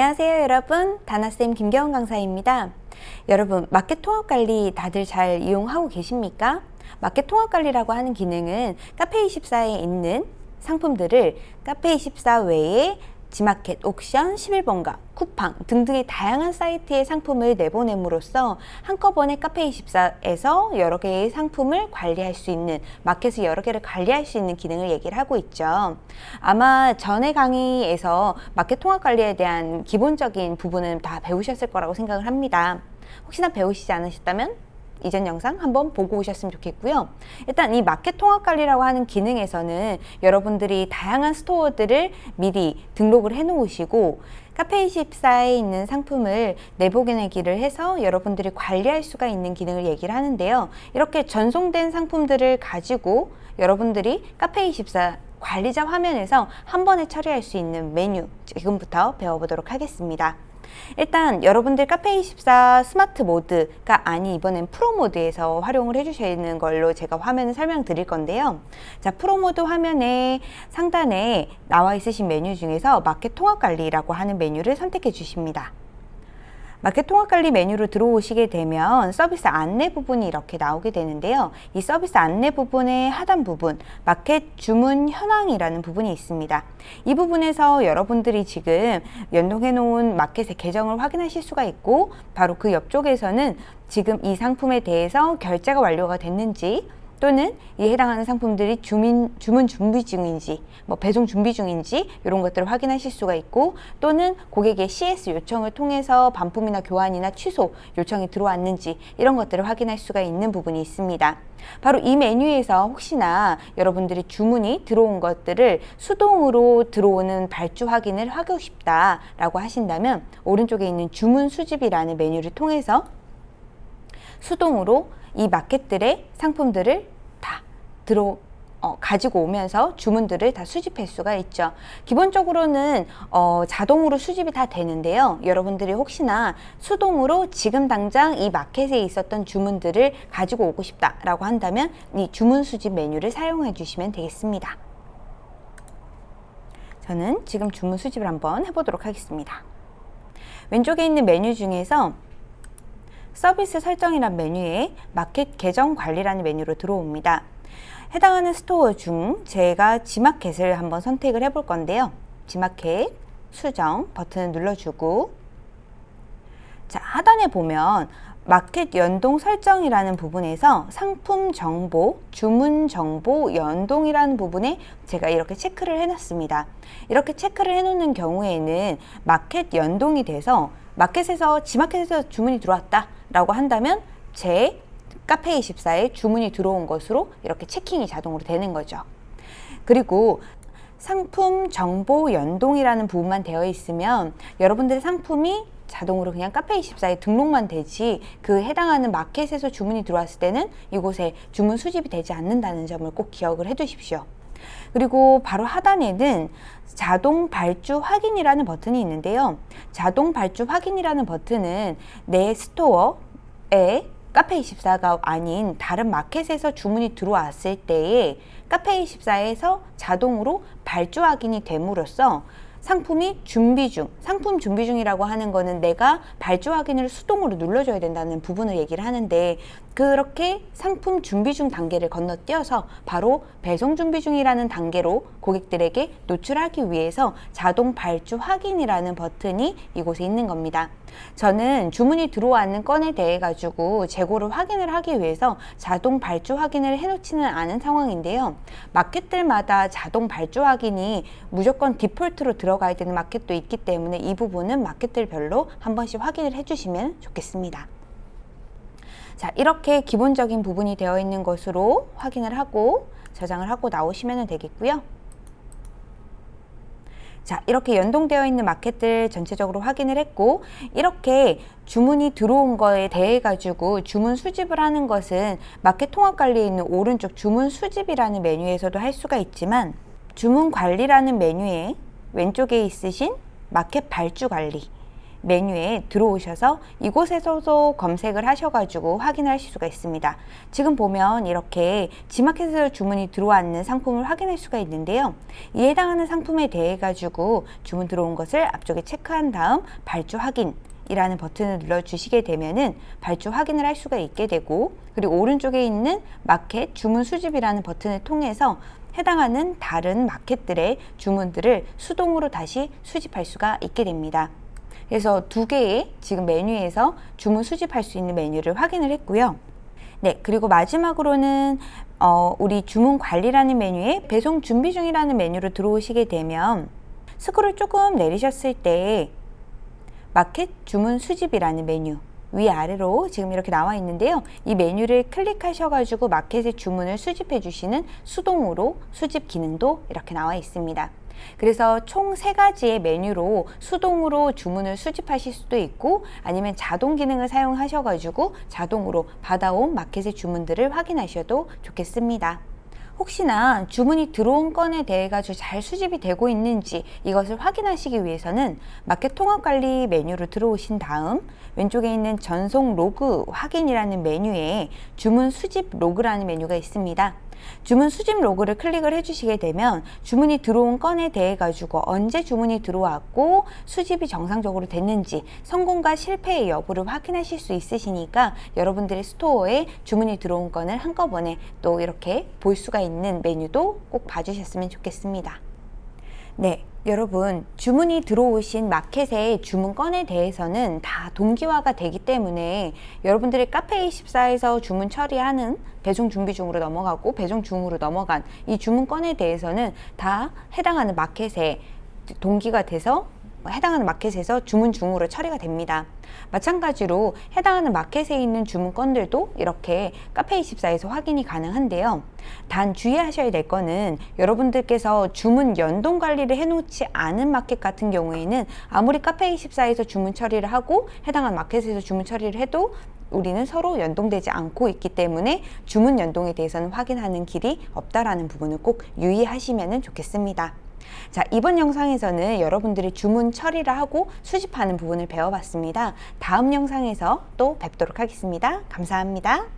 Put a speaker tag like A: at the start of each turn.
A: 안녕하세요 여러분 다나쌤 김경원 강사입니다 여러분 마켓 통합 관리 다들 잘 이용하고 계십니까? 마켓 통합 관리라고 하는 기능은 카페24에 있는 상품들을 카페24 외에 지마켓, 옥션, 11번가, 쿠팡 등등의 다양한 사이트의 상품을 내보냄으로써 한꺼번에 카페24에서 여러 개의 상품을 관리할 수 있는 마켓을 여러 개를 관리할 수 있는 기능을 얘기를 하고 있죠. 아마 전에 강의에서 마켓 통합 관리에 대한 기본적인 부분은 다 배우셨을 거라고 생각을 합니다. 혹시나 배우시지 않으셨다면 이전 영상 한번 보고 오셨으면 좋겠고요. 일단 이 마켓 통합 관리라고 하는 기능에서는 여러분들이 다양한 스토어들을 미리 등록을 해 놓으시고 카페24에 있는 상품을 내보내기를 해서 여러분들이 관리할 수가 있는 기능을 얘기를 하는데요. 이렇게 전송된 상품들을 가지고 여러분들이 카페24 관리자 화면에서 한 번에 처리할 수 있는 메뉴 지금부터 배워보도록 하겠습니다. 일단 여러분들 카페24 스마트 모드가 아니 이번엔 프로 모드에서 활용을 해주시는 걸로 제가 화면을 설명드릴 건데요. 자 프로 모드 화면에 상단에 나와 있으신 메뉴 중에서 마켓 통합 관리라고 하는 메뉴를 선택해 주십니다. 마켓 통합관리 메뉴로 들어오시게 되면 서비스 안내 부분이 이렇게 나오게 되는데요. 이 서비스 안내 부분의 하단 부분, 마켓 주문 현황이라는 부분이 있습니다. 이 부분에서 여러분들이 지금 연동해 놓은 마켓의 계정을 확인하실 수가 있고 바로 그 옆쪽에서는 지금 이 상품에 대해서 결제가 완료가 됐는지 또는 이에 해당하는 상품들이 주민, 주문 준비 중인지 뭐 배송 준비 중인지 이런 것들을 확인하실 수가 있고 또는 고객의 CS 요청을 통해서 반품이나 교환이나 취소 요청이 들어왔는지 이런 것들을 확인할 수가 있는 부분이 있습니다. 바로 이 메뉴에서 혹시나 여러분들이 주문이 들어온 것들을 수동으로 들어오는 발주 확인을 하고 싶다라고 하신다면 오른쪽에 있는 주문 수집이라는 메뉴를 통해서 수동으로 이 마켓들의 상품들을 다 들어 어, 가지고 오면서 주문들을 다 수집할 수가 있죠. 기본적으로는 어, 자동으로 수집이 다 되는데요. 여러분들이 혹시나 수동으로 지금 당장 이 마켓에 있었던 주문들을 가지고 오고 싶다 라고 한다면 이 주문 수집 메뉴를 사용해 주시면 되겠습니다. 저는 지금 주문 수집을 한번 해보도록 하겠습니다. 왼쪽에 있는 메뉴 중에서 서비스 설정이란 메뉴에 마켓 계정 관리라는 메뉴로 들어옵니다. 해당하는 store 중 제가 지마켓을 한번 선택을 해볼 건데요. 지마켓 수정 버튼을 눌러주고 자 하단에 보면 마켓 연동 설정이라는 부분에서 상품 정보, 주문 정보 연동이라는 부분에 제가 이렇게 체크를 해놨습니다. 이렇게 체크를 해놓는 경우에는 마켓 연동이 돼서 마켓에서 지마켓에서 주문이 들어왔다 라고 한다면 제 카페24에 주문이 들어온 것으로 이렇게 체킹이 자동으로 되는 거죠. 그리고 상품 정보 연동이라는 부분만 되어 있으면 여러분들의 상품이 자동으로 그냥 카페24에 등록만 되지 그 해당하는 마켓에서 주문이 들어왔을 때는 이곳에 주문 수집이 되지 않는다는 점을 꼭 기억을 해 두십시오. 그리고 바로 하단에는 자동 발주 확인이라는 버튼이 있는데요. 자동 발주 확인이라는 버튼은 내 스토어에 카페24가 아닌 다른 마켓에서 주문이 들어왔을 때에 카페24에서 자동으로 발주 확인이 됨으로써 상품이 준비 중, 상품 준비 중이라고 하는 거는 내가 발주 확인을 수동으로 눌러줘야 된다는 부분을 얘기를 하는데 그렇게 상품 준비 중 단계를 건너뛰어서 바로 배송 준비 중이라는 단계로 고객들에게 노출하기 위해서 자동 발주 확인이라는 버튼이 이곳에 있는 겁니다. 저는 주문이 들어왔는 건에 대해 가지고 재고를 확인을 하기 위해서 자동 발주 확인을 해놓지는 않은 상황인데요. 마켓들마다 자동 발주 확인이 무조건 디폴트로 들어가야 되는 마켓도 있기 때문에 이 부분은 마켓들별로 한 번씩 확인을 해주시면 좋겠습니다. 자 이렇게 기본적인 부분이 되어 있는 것으로 확인을 하고 저장을 하고 나오시면 되겠고요. 자 이렇게 연동되어 있는 마켓들 전체적으로 확인을 했고 이렇게 주문이 들어온 거에 대해 가지고 주문 수집을 하는 것은 마켓 통합 관리에 있는 오른쪽 주문 수집이라는 메뉴에서도 할 수가 있지만 주문 관리라는 메뉴에 왼쪽에 있으신 마켓 발주 관리 메뉴에 들어오셔서 이곳에서도 검색을 하셔가지고 확인하실 수가 있습니다. 지금 보면 이렇게 지마켓에서 주문이 들어왔는 상품을 확인할 수가 있는데요. 이에 해당하는 상품에 대해 가지고 주문 들어온 것을 앞쪽에 체크한 다음 발주 확인 이라는 버튼을 눌러 주시게 되면은 발주 확인을 할 수가 있게 되고 그리고 오른쪽에 있는 마켓 주문 수집이라는 버튼을 통해서 해당하는 다른 마켓들의 주문들을 수동으로 다시 수집할 수가 있게 됩니다. 그래서 두 개의 지금 메뉴에서 주문 수집할 수 있는 메뉴를 확인을 했고요. 네, 그리고 마지막으로는 어, 우리 주문 관리라는 메뉴에 배송 준비 중이라는 메뉴로 들어오시게 되면 스크롤 조금 내리셨을 때 마켓 주문 수집이라는 메뉴 위아래로 지금 이렇게 나와 있는데요. 이 메뉴를 클릭하셔가지고 마켓의 주문을 수집해 주시는 수동으로 수집 기능도 이렇게 나와 있습니다. 그래서 총 세 가지의 메뉴로 수동으로 주문을 수집하실 수도 있고 아니면 자동 기능을 사용하셔가지고 자동으로 받아온 마켓의 주문들을 확인하셔도 좋겠습니다. 혹시나 주문이 들어온 건에 대해 가지고 잘 수집이 되고 있는지 이것을 확인하시기 위해서는 마켓 통합 관리 메뉴로 들어오신 다음 왼쪽에 있는 전송 로그 확인이라는 메뉴에 주문 수집 로그라는 메뉴가 있습니다. 주문 수집 로그를 클릭을 해주시게 되면 주문이 들어온 건에 대해 가지고 언제 주문이 들어왔고 수집이 정상적으로 됐는지 성공과 실패의 여부를 확인하실 수 있으시니까 여러분들의 스토어에 주문이 들어온 건을 한꺼번에 또 이렇게 볼 수가 있는 메뉴도 꼭 봐주셨으면 좋겠습니다. 네, 여러분 주문이 들어오신 마켓의 주문 건에 대해서는 다 동기화가 되기 때문에 여러분들의 카페24에서 주문 처리하는 배송 준비 중으로 넘어가고 배송 중으로 넘어간 이 주문 건에 대해서는 다 해당하는 마켓에 동기가 돼서 해당하는 마켓에서 주문 중으로 처리가 됩니다. 마찬가지로 해당하는 마켓에 있는 주문 건들도 이렇게 카페24에서 확인이 가능한데요. 단 주의하셔야 될 거는 여러분들께서 주문 연동 관리를 해놓지 않은 마켓 같은 경우에는 아무리 카페24에서 주문 처리를 하고 해당하는 마켓에서 주문 처리를 해도 우리는 서로 연동되지 않고 있기 때문에 주문 연동에 대해서는 확인하는 길이 없다라는 부분을 꼭 유의하시면 좋겠습니다. 자, 이번 영상에서는 여러분들이 주문 처리를 하고 수집하는 부분을 배워봤습니다. 다음 영상에서 또 뵙도록 하겠습니다. 감사합니다.